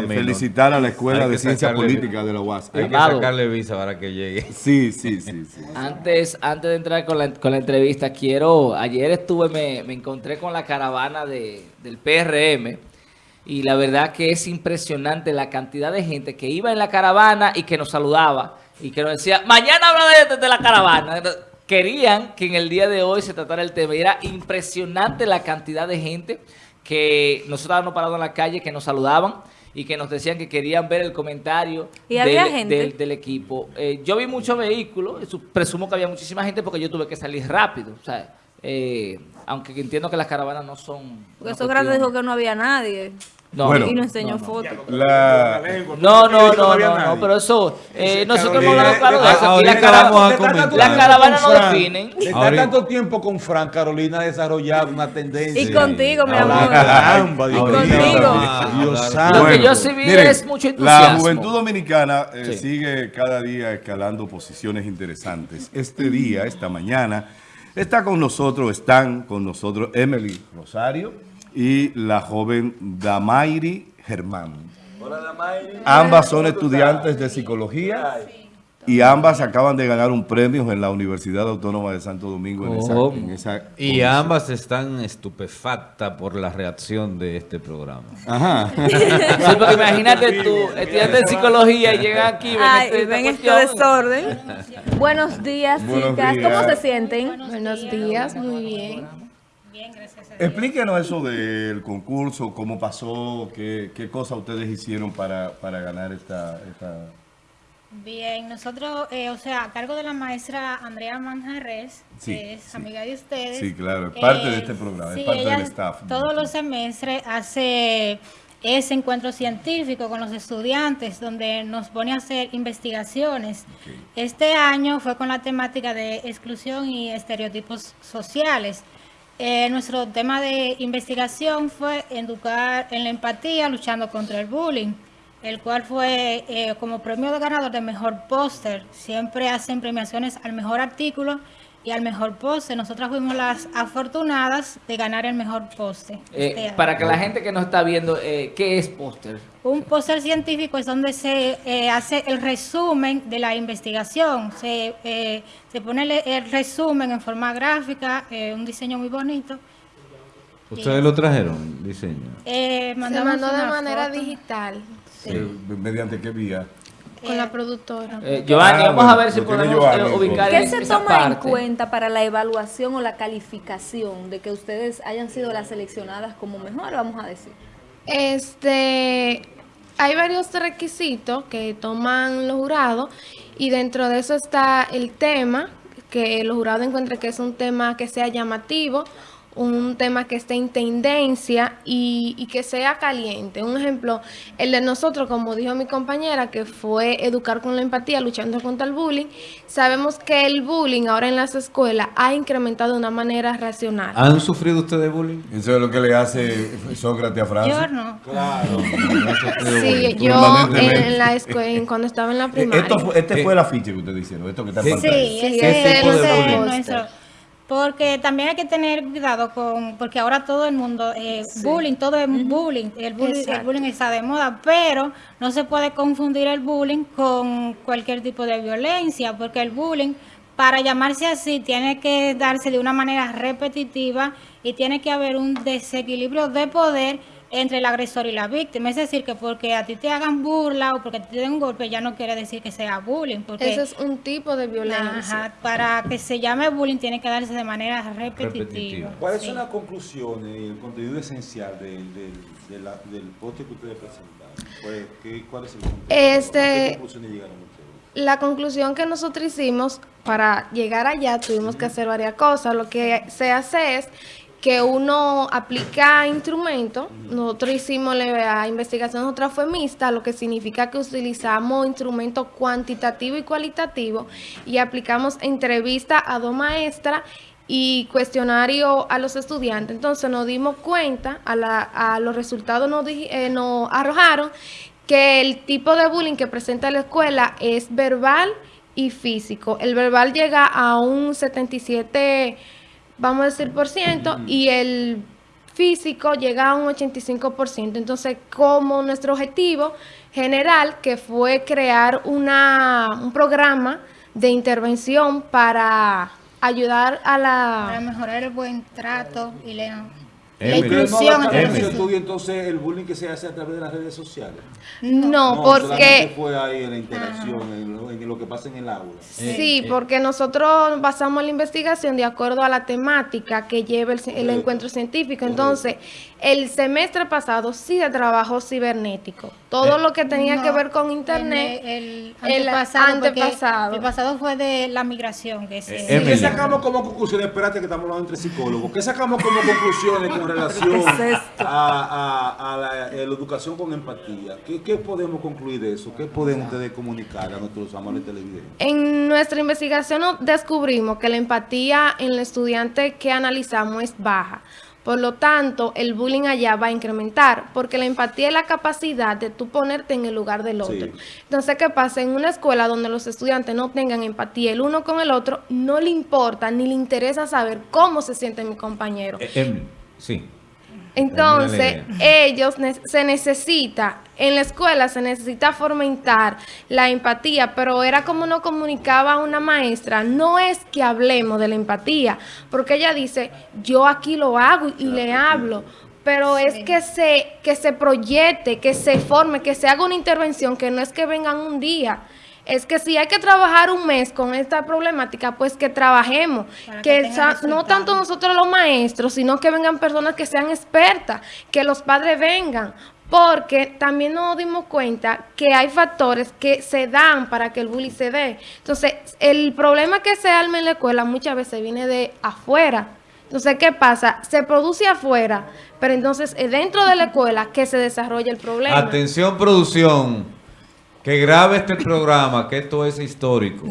camino. felicitar a la Escuela de Ciencia Política de la UAS. Hay que sacarle visa para que llegue. Sí, sí, sí, sí. Antes, antes de entrar con la, con la entrevista, quiero, ayer estuve, me, me encontré con la caravana de, del PRM y la verdad que es impresionante la cantidad de gente que iba en la caravana y que nos saludaba y que nos decía, mañana habla de, de la caravana. Querían que en el día de hoy se tratara el tema y era impresionante la cantidad de gente que nosotros estábamos parados en la calle, que nos saludaban y que nos decían que querían ver el comentario ¿Y había del, gente? del- del equipo. Eh, yo vi muchos vehículos, eso- presumo que había muchísima gente porque yo tuve que salir rápido, o sea, eh, aunque entiendo que las caravanas no son... Porque Sócrates cuestión- dijo que no había nadie. No, Bueno. y nos enseñó fotos. La, no, no, no, no, no, pero eso, eh, nosotros hemos hablado claro de eso. Las caravanas con no Fran, definen. Ahorita- tanto tiempo con Fran, Carolina ha desarrollado una tendencia. Y contigo, mi amor. Caramba, Dios contigo. Dios santo. Lo que yo sí vi miren, es mucho La entusiasmo. juventud dominicana eh, Sí. sigue cada día escalando posiciones interesantes. Este día, esta mañana, está con nosotros, están con nosotros Emily Rosario y la joven Damairi Germán. Ambas son estudiantes de psicología y ambas acaban de ganar un premio en la Universidad Autónoma de Santo Domingo en esa, ¿Cómo? en esa Y ambas están estupefactas por la reacción de este programa. Ajá. Sí, porque imagínate tú, estudiante de psicología y llegan aquí y ven, Ay, este- y ven este desorden. Buenos días, Buenos chicas. días. ¿Cómo se sienten? Buenos días, muy bien. Explíquenos eso del concurso, cómo pasó, qué, qué cosas ustedes hicieron para, para ganar esta, esta... Bien, nosotros, eh, o sea, a cargo de la maestra Andrea Manjarres, Sí, que es sí. amiga de ustedes. Sí, claro, es parte de eh, este programa, es parte del staff. Todos los semestres hace ese encuentro científico con los estudiantes, donde nos pone a hacer investigaciones. Este año fue con la temática de exclusión y estereotipos sociales. Eh, nuestro tema de investigación fue educar en la empatía, luchando contra el bullying, el cual fue eh, como premio de ganador de mejor póster. Siempre hacen premiaciones al mejor artículo y al mejor póster. Nosotras fuimos las afortunadas de ganar el mejor póster. Eh, este para que la gente que nos está viendo, eh, ¿qué es póster? Un póster científico es donde se eh, hace el resumen de la investigación. Se, eh, se pone el, el resumen en forma gráfica, eh, un diseño muy bonito. ¿Ustedes lo trajeron, diseño? Eh, Se mandó de manera foto. digital ¿Mediante qué vía? Con la productora. Eh, Giovanni, Ah, vamos bueno, a ver si podemos Giovanni, eh, ubicar ¿Qué en se esa toma en cuenta para la evaluación o la calificación de que ustedes hayan sido las seleccionadas como mejor, vamos a decir? Este, hay varios requisitos que toman los jurados y dentro de eso está el tema, que los jurados encuentren que es un tema que sea llamativo, un tema que esté en tendencia y, y que sea caliente. Un ejemplo, el de nosotros, como dijo mi compañera, que fue educar con la empatía, luchando contra el bullying. Sabemos que el bullying ahora en las escuelas ha incrementado de una manera racional. ¿Han sufrido ustedes bullying? Eso es lo que le hace Sócrates a Francis. Yo no. Sufrido Sí, bullying. yo en la escuela, cuando estaba en la Eh, primaria. Esto fue, este fue el afiche que ustedes hicieron, esto que está en Sí. pantalla. Sí, Sí, ese ¿qué es tipo de bullying? nuestro. Porque también hay que tener cuidado con, porque ahora todo el mundo, eh, bullying, todo es bullying. El bullying, el bullying está de moda, pero no se puede confundir el bullying con cualquier tipo de violencia, porque el bullying, para llamarse así, tiene que darse de una manera repetitiva y tiene que haber un desequilibrio de poder entre el agresor y la víctima. Es decir, que porque a ti te hagan burla o porque te den un golpe, ya no quiere decir que sea bullying. Porque Ese es un tipo de violencia. Ajá, para que se llame bullying tiene que darse de manera repetitiva. Repetitiva. ¿Cuáles Sí. son las conclusiones y el contenido esencial del, del, de la- del poste que ustedes presentaron? ¿Cuál, qué- cuál es el contenido? Este- ¿A qué conclusiones llegaron ustedes? La conclusión que nosotros hicimos para llegar allá tuvimos que hacer varias cosas. Lo que se hace es que uno aplica instrumentos. Nosotros hicimos la investigación, otra fue mixta, lo que significa que utilizamos instrumentos cuantitativos y cualitativos y aplicamos entrevista a dos maestras y cuestionario a los estudiantes. Entonces nos dimos cuenta, a, la- a los resultados nos, eh, nos arrojaron que el tipo de bullying que presenta la escuela es verbal y físico. El verbal llega a un 77, vamos a decir, por ciento, y el físico llega a un 85%. Entonces, como nuestro objetivo general, que fue crear una, un programa de intervención para ayudar a Para la... mejorar el buen trato y la, la inclusión entre Emily. los ¿Se estudia entonces el bullying que se hace a través de las redes sociales? No, porque... fue ahí en la interacción, en lo, en lo que pasa en el aula. Sí, porque nosotros basamos la investigación de acuerdo a la temática que lleva el, el Correcto. encuentro científico. Entonces, el semestre pasado sí se trabajó cibernético. Todo lo que tenía que No, ver con internet. en El, el antepasado. El pasado fue de la migración. Que se, Eh, ¿Qué sacamos como conclusiones? Espérate que estamos hablando entre psicólogos. ¿Qué sacamos como conclusiones con relación a, a- a la, a la educación con empatía? ¿Qué, qué podemos concluir de eso? ¿Qué pueden ustedes comunicar a nuestros amables televidentes? En nuestra investigación no- descubrimos que la empatía en el estudiante que analizamos es baja. Por lo tanto, el bullying allá va a incrementar, porque la empatía es la capacidad de tú ponerte en el lugar del otro. Sí. Entonces, ¿qué pasa? En una escuela donde los estudiantes no tengan empatía el uno con el otro, no le importa ni le interesa saber cómo se siente mi compañero. Eh, Emily, sí. Entonces, ellos ne- se necesita, en la escuela se necesita fomentar la empatía, pero era como nos comunicaba una maestra, no es que hablemos de la empatía, porque ella dice, yo aquí lo hago y le hablo, pero es que se, que se proyecte, que se forme, que se haga una intervención, que no es que vengan un día. Es que si hay que trabajar un mes con esta problemática, pues que trabajemos. Para Que, no tanto nosotros los maestros, sino que vengan personas que sean expertas, que los padres vengan. Porque también nos dimos cuenta que hay factores que se dan para que el bullying se dé. Entonces, el problema que se arma en la escuela muchas veces viene de afuera. Entonces, ¿qué pasa? Se produce afuera, pero entonces es dentro de la escuela que se desarrolla el problema. Atención producción, que grabe este programa, que esto es histórico.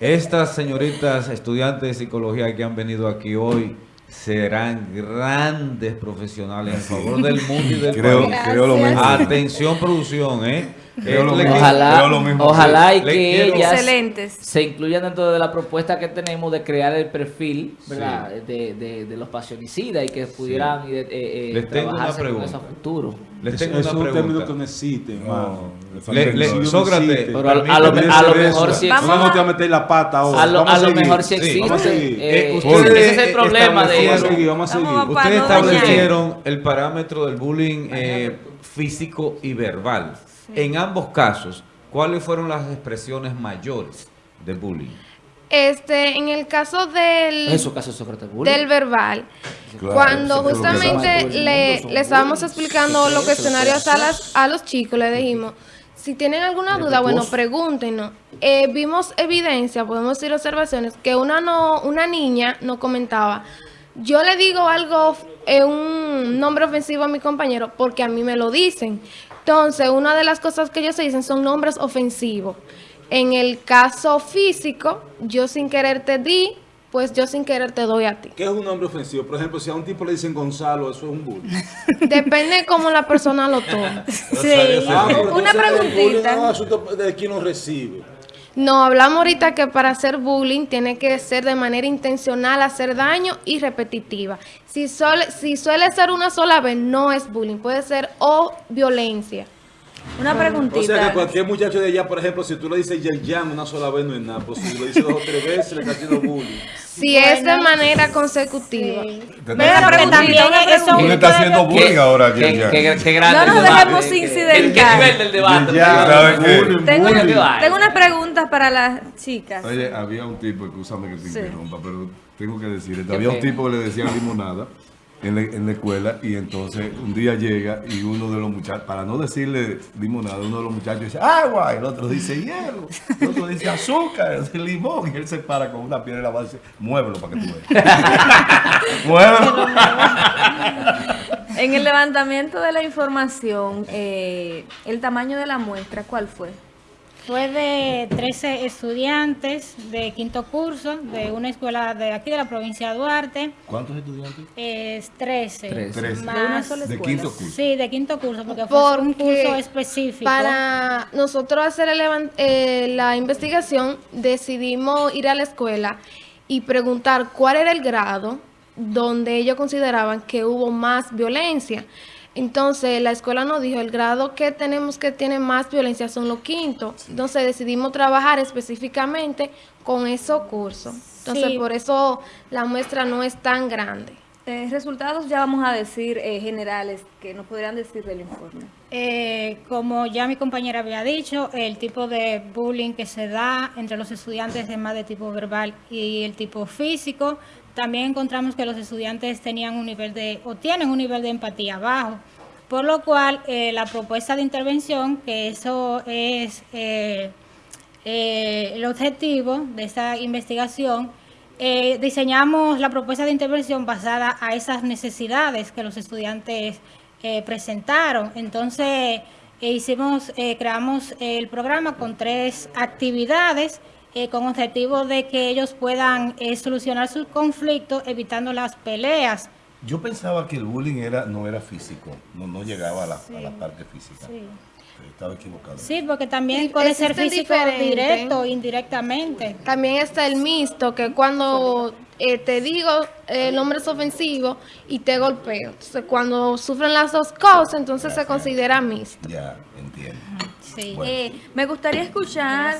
Estas señoritas estudiantes de psicología que han venido aquí hoy serán grandes profesionales en favor del mundo y del Creo, país. creo lo mismo. Atención producción, ¿eh? Mismo. Ojalá, mismo. ojalá y que quiero- ellas Excelentes. se incluyan dentro de la propuesta que tenemos de crear el perfil ¿verdad? De, de- de los pasionicidas y que pudieran eh, eh, Les tengo una trabajarse con eso a futuro. Les Eso- tengo eso una es un término que pregunta. no existe, hermano. le Le- no Sócrates, existe. Pero a, a lo, a lo mejor eso. sí Vamos Vamos existe. a meter la pata ahora. A lo, a lo mejor sí Sí, existe. eh, Eh, ese es el problema de Vamos a eso. seguir, vamos a Ustedes no establecieron el parámetro del bullying eh, físico y verbal. En ambos casos, ¿cuáles fueron las expresiones mayores de bullying? Este, en el caso del... En su caso, del verbal. Claro, Cuando eso justamente le, le estábamos explicando Sí, los eso, cuestionarios eso. a, las, a los chicos, le dijimos, si tienen alguna duda, bueno, pregúntenos. Eh, vimos evidencia, podemos decir observaciones, que una no una niña nos comentaba, yo le digo algo, eh, un nombre ofensivo a mi compañero, porque a mí me lo dicen. Entonces, una de las cosas que ellos se dicen son nombres ofensivos. En el caso físico, yo sin querer te di, pues yo sin querer te doy a ti. ¿Qué es un nombre ofensivo? Por ejemplo, si a un tipo le dicen Gonzalo, eso es un bullying. Depende de cómo la persona lo tome. Sí. Ah, Una preguntita. es un asunto de quien lo recibe. No, hablamos ahorita que para hacer bullying tiene que ser de manera intencional, hacer daño y repetitiva. Si, suele, si suele ser una sola vez, no es bullying, puede ser o violencia. Una O preguntita. sea que cualquier muchacho de allá, por ejemplo, si tú le dices Yerjan una sola vez no es nada, pero si lo dices dos o tres veces le está haciendo bullying. Si es de manera consecutiva. Sí. Pero preguntita, también una eso Tú le preguntita. estás haciendo ¿Qué- bullying ahora, Yerjan. qué- grande No nos dejemos qué- incidentar. ¿Qué, nivel del debate? Tengo, unas preguntas para las chicas. Oye, había un tipo, escúchame que te Sí. interrumpa, pero tengo que decir Había un tipo que le decían limonada en la, en la escuela y entonces un día llega y uno de los muchachos, para no decirle limonada, uno de los muchachos dice agua, el otro dice hielo, el otro dice azúcar, el otro limón y él se para con una piedra en la base, muévelo para que tú veas. muévelo. En el levantamiento de la información, eh, el tamaño de la muestra, ¿cuál fue? Fue de 13 estudiantes de quinto curso de una escuela de aquí de la provincia de Duarte. ¿Cuántos estudiantes? Es 13. Trece. Trece. Más- De una sola De quinto curso. Sí, de quinto curso, porque fue un curso específico. para nosotros hacer el eh, la investigación, decidimos ir a la escuela y preguntar cuál era el grado donde ellos consideraban que hubo más violencia. Entonces, la escuela nos dijo, el grado que tenemos que tiene más violencia son los quintos. Entonces, decidimos trabajar específicamente con esos cursos. Entonces, Sí. por eso la muestra no es tan grande. Eh, resultados ya vamos a decir eh, generales que nos podrían decir del informe. Eh, como ya mi compañera había dicho, el tipo de bullying que se da entre los estudiantes es más de tipo verbal y el tipo físico. También encontramos que los estudiantes tenían un nivel de, o tienen un nivel de empatía bajo, por lo cual eh, la propuesta de intervención, que eso es eh, eh, el objetivo de esta investigación, diseñamos la propuesta de intervención basada a esas necesidades que los estudiantes presentaron. Entonces, hicimos, creamos el programa con tres actividades eh, con objetivo de que ellos puedan eh, solucionar sus conflictos evitando las peleas. Yo pensaba que el bullying era no era físico, no, no llegaba a la, a la parte física. Estaba equivocado. Sí, porque también Sí, puede ser físico diferentes. directo indirectamente. También está el mixto, que cuando eh, te digo eh, el nombre es ofensivo y te golpeo. Entonces, cuando sufren las dos cosas, entonces se considera mixto. Ya, entiendo. Sí. Bueno. Eh, me gustaría escuchar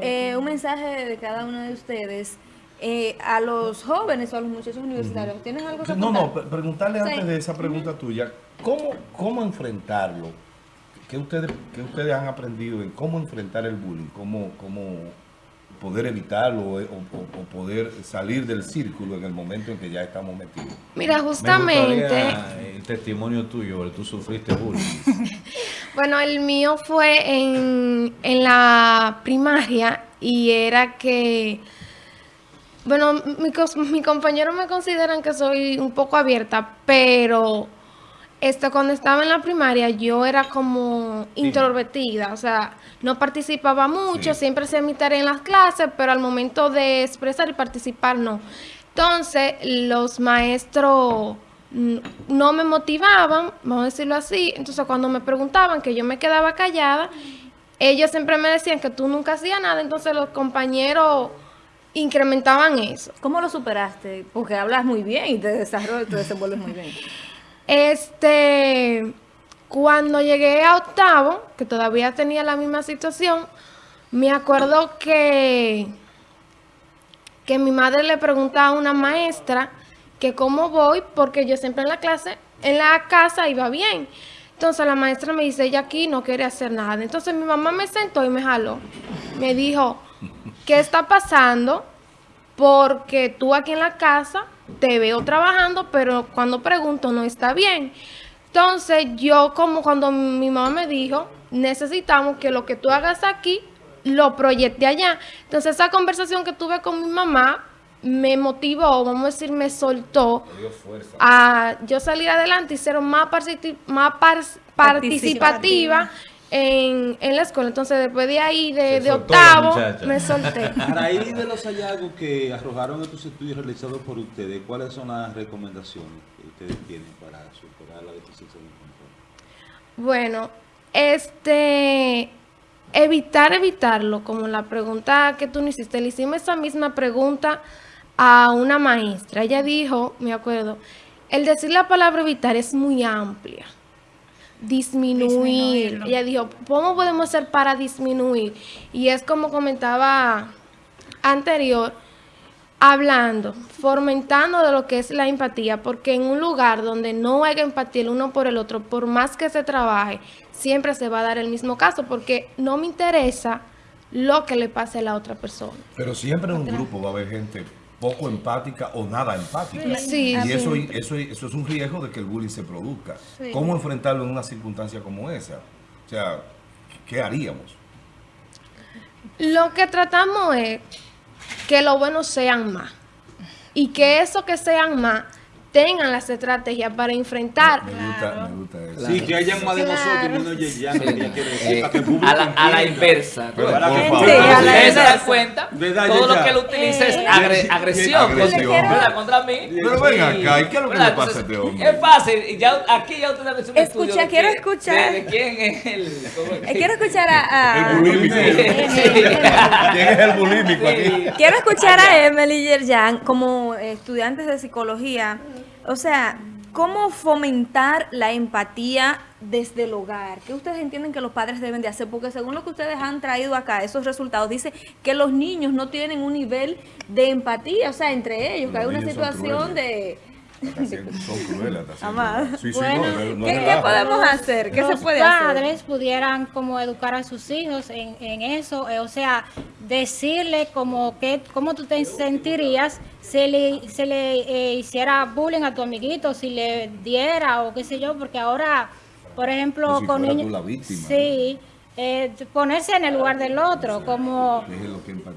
eh, un mensaje de cada uno de ustedes eh, a los jóvenes o a los muchachos universitarios. ¿Tienes algo que No, aportar? no, pre- preguntarle Sí. antes de esa pregunta tuya, ¿cómo, cómo enfrentarlo? ¿Qué ustedes, qué ustedes han aprendido en cómo enfrentar el bullying? ¿Cómo, cómo poder evitarlo o, o- o poder salir del círculo en el momento en que ya estamos metidos? Mira, Me justamente, el testimonio tuyo, tú sufriste bullying. bueno, el mío fue en, en la primaria y era que, bueno, mi, cos- mi compañero me consideran que soy un poco abierta, pero esto cuando estaba en la primaria yo era como introvertida, o sea, no participaba mucho, Sí. siempre hacía mi tarea en las clases, pero al momento de expresar y participar no. Entonces, los maestros no me motivaban, vamos a decirlo así, entonces cuando me preguntaban que yo me quedaba callada, ellos siempre me decían que tú nunca hacías nada, entonces los compañeros incrementaban eso. ¿Cómo lo superaste? Porque hablas muy bien y te desarrollas, te desenvuelves muy bien. Este, cuando llegué a octavo, que todavía tenía la misma situación, me acuerdo que, que mi madre le preguntaba a una maestra que cómo voy, porque yo siempre en la clase, en la casa iba bien. Entonces la maestra me dice, ella aquí no quiere hacer nada. Entonces mi mamá me sentó y me jaló. Me dijo, ¿qué está pasando? porque tú aquí en la casa te veo trabajando, pero cuando pregunto no está bien. Entonces yo como cuando mi mamá me dijo, necesitamos que lo que tú hagas aquí lo proyecte allá. Entonces esa conversación que tuve con mi mamá me motivó, vamos a decir, me soltó a yo salir adelante y ser más, más par- participativa en, en la escuela. Entonces después de ahí, de, de octavo, me solté. A raíz de los hallazgos que arrojaron estos estudios realizados por ustedes, ¿cuáles son las recomendaciones que ustedes tienen para superar la deficiencia de control? Bueno, este, evitar, evitarlo, como la pregunta que tú me hiciste, le hicimos esa misma pregunta a una maestra. Ella dijo, me acuerdo, el decir la palabra evitar es muy amplia. Disminuir. Disminuirlo. Ella dijo, ¿cómo podemos hacer para disminuir? Y es como comentaba anterior, hablando, fomentando de lo que es la empatía, porque en un lugar donde no haya empatía el uno por el otro, por más que se trabaje, siempre se va a dar el mismo caso, porque no me interesa lo que le pase a la otra persona. Pero siempre en un grupo va a haber gente poco empática o nada empática. Sí, y eso, eso, eso es un riesgo de que el bullying se produzca. ¿Cómo enfrentarlo en una circunstancia como esa? O sea, ¿qué haríamos? Lo que tratamos es que los buenos sean más y que eso que sean más tengan las estrategias para enfrentar Me gusta, me gusta. Sí, que hayan más de nosotros y menos público a, la, a la entienda. inversa. Pero, Para por que- favor. Sí, a la Ustedes se dan inversa. cuenta, ¿Verdad, todo lo que él utiliza es agre- agresión, agresión. contra- mí. Pero ven acá, ¿y qué es lo que le pasa a este hombre? Es fácil, y ya, aquí ya ustedes han hecho un Escucha, de quiero escuchar. De, de quién es el... Eh, quiero escuchar a... a- El bulímico. ¿Quién es el bulímico aquí? Quiero escuchar a Emily Yerjan como estudiantes de psicología. O sea, ¿cómo fomentar la empatía desde el hogar? ¿Qué ustedes entienden que los padres deben de hacer? Porque según lo que ustedes han traído acá, esos resultados, dice que los niños no tienen un nivel de empatía, o sea, entre ellos, que hay una situación de... Son crueles. hasta haciendo- Amada. Sí, sí, Bueno, no, no, no ¿Qué, podemos hacer? ¿Qué se los puede hacer? padres pudieran como educar a sus hijos en, en eso, eh, o sea, decirle como que cómo tú te sentirías si le, se le eh, hiciera bullying a tu amiguito, si le diera o qué sé yo, porque ahora, por ejemplo, si con niños, sí, eh, ponerse en el lugar del otro, como.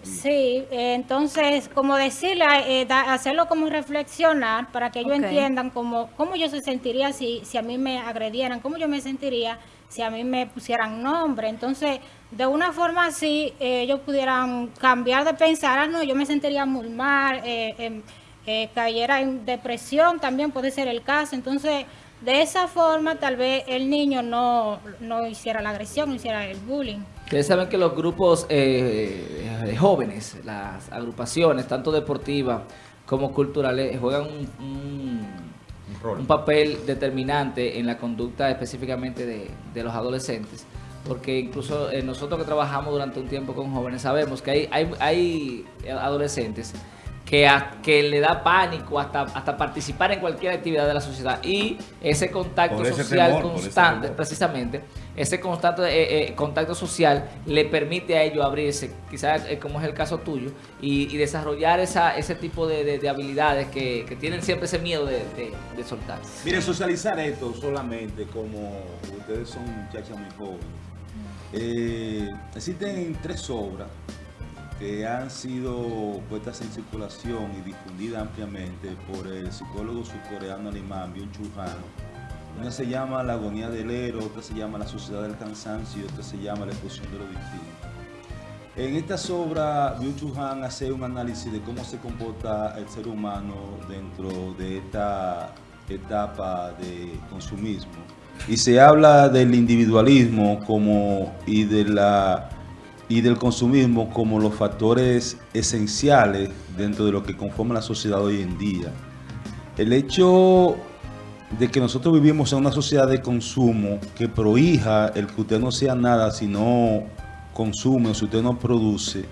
Sí, eh, entonces, como decirle, eh, da- hacerlo como reflexionar para que ellos entiendan cómo, cómo yo se sentiría si, si a mí me agredieran, cómo yo me sentiría si a mí me pusieran nombre. Entonces, de una forma así, eh, ellos pudieran cambiar de pensar, ah, no, yo me sentiría muy mal, eh, em, eh, cayera en depresión, también puede ser el caso. Entonces, de esa forma, tal vez el niño no, no hiciera la agresión, no hiciera el bullying. Ustedes saben que los grupos eh, de jóvenes, las agrupaciones, tanto deportivas como culturales, juegan un, un- un papel determinante en la conducta específicamente de, de los adolescentes. Porque incluso eh, nosotros que trabajamos durante un tiempo con jóvenes sabemos que hay, hay, hay adolescentes que, a- que le da pánico hasta, hasta participar en cualquier actividad de la sociedad. Y ese contacto ese social temor, por ese constante, precisamente, ese constante eh, eh, contacto social le permite a ellos abrirse, quizás eh, como es el caso tuyo, y, y desarrollar esa, ese tipo de, de- de habilidades que, que tienen siempre ese miedo de, de, de soltar. Miren, socializar esto solamente como ustedes son muchachas muy jóvenes. Eh, existen tres obras que han sido puestas en circulación y difundidas ampliamente por el psicólogo surcoreano alemán Byung-Chul Han. Una se llama La agonía del héroe, otra se llama La sociedad del cansancio y otra se llama La explosión de lo distinto. En estas obras, Byung-Chul Han hace un análisis de cómo se comporta el ser humano dentro de esta etapa de consumismo. Y se habla del individualismo como, y, de la, y del consumismo como los factores esenciales dentro de lo que conforma la sociedad hoy en día. El hecho de que nosotros vivimos en una sociedad de consumo que prohija el que usted no sea nada si no consume o si usted no produce,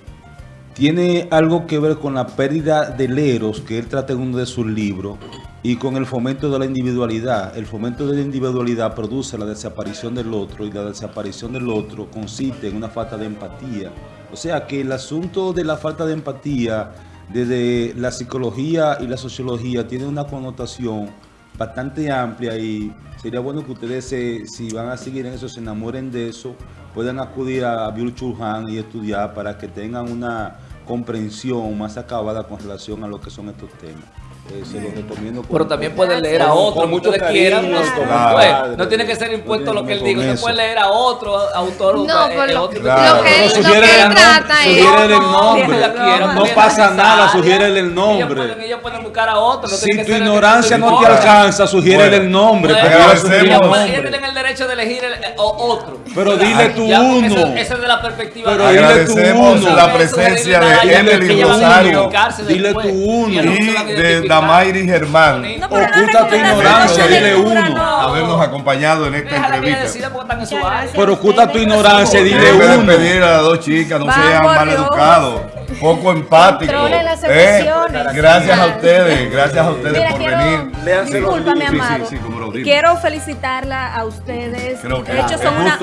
tiene algo que ver con la pérdida del eros que él trata en uno de sus libros y con el fomento de la individualidad. El fomento de la individualidad produce la desaparición del otro y la desaparición del otro consiste en una falta de empatía. O sea que el asunto de la falta de empatía desde la psicología y la sociología tiene una connotación bastante amplia y sería bueno que ustedes, se- si van a seguir en eso, se enamoren de eso, puedan acudir a Byung-Chul Han y estudiar para que tengan una comprensión más acabada con relación a lo que son estos temas. Eh, se los recomiendo. con- Pero también pueden leer a otro, con mucho quieran. No, no, pues, padre. no tiene que ser impuesto lo que él diga. Usted puede leer a otro autor. No, por el lo, otro- Claro. lo que, Pero él- lo sugiere que él el trata nombre, es... sugiere el Quien nombre. la quiera, No pasa nada, sugiere el Ellos nombre. pueden, ellos pueden buscar a otro. no Si tiene que tu ser ignorancia no te alcanza, sugiere Bueno. el nombre. Bueno, Ellos tienen el derecho de elegir el- eh, otro. Pero dile tú uno. Esa es de la perspectiva Pero de dile tú uno. la presencia de Ella Emily va a Rosario Dile tú uno. Y de. Damairi Germán. No, Oculta tu ignorancia, dile uno. no. Habernos acompañado en esta entrevista. Pero oculta tu ignorancia, dile Debe uno. despedir a las dos chicas, no sean mal educados, poco. Controlen las ¿eh? emociones. Gracias a ustedes, gracias a ustedes Mira, por quiero, venir. Discúlpame. Sí, amado. sí, sí, quiero felicitarla a ustedes. Creo que de hecho, es son una,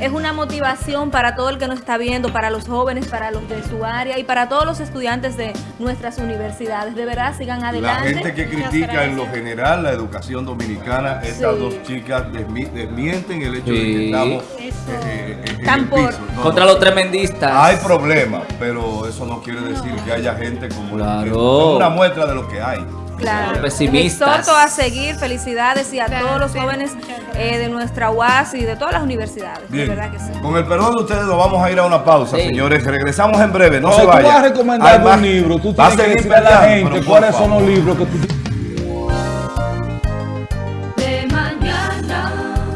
es una motivación para todo el que nos está viendo, para los jóvenes, para los de su área y para todos los estudiantes de nuestras universidades. De verdad, sigan La adelante. gente que critica en lo general la educación dominicana, estas Sí. dos chicas desmi- desmienten el hecho de que estamos eh, eh, en Tan el piso. No, Contra no. los tremendistas. Hay problemas, pero eso no quiere decir que haya gente como la Claro. es una muestra de lo que hay. Claro. Pesimistas. A seguir, felicidades y a Claro, todos los sí. jóvenes eh, de nuestra UAS y de todas las universidades. Bien, De verdad que sí. con el perdón de ustedes nos vamos a ir a una pausa, Sí. señores. Regresamos en breve, no, No, se tú vayan. vas a recomendar Además, un libro, tú va a tienes que decirle a la gente cuáles son los libros que tú